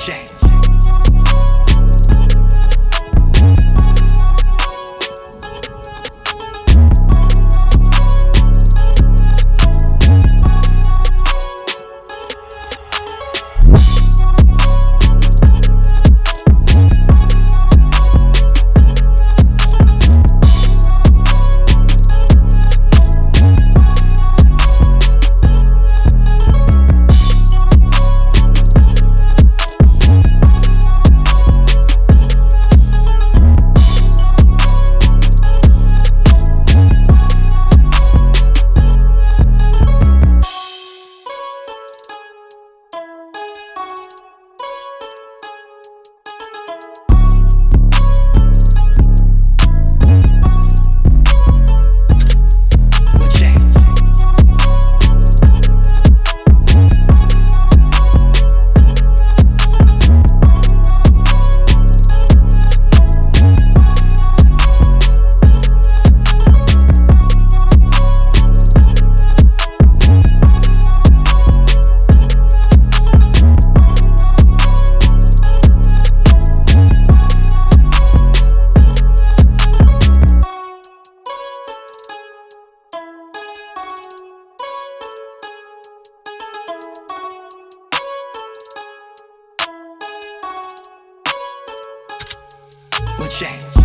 change. But yeah.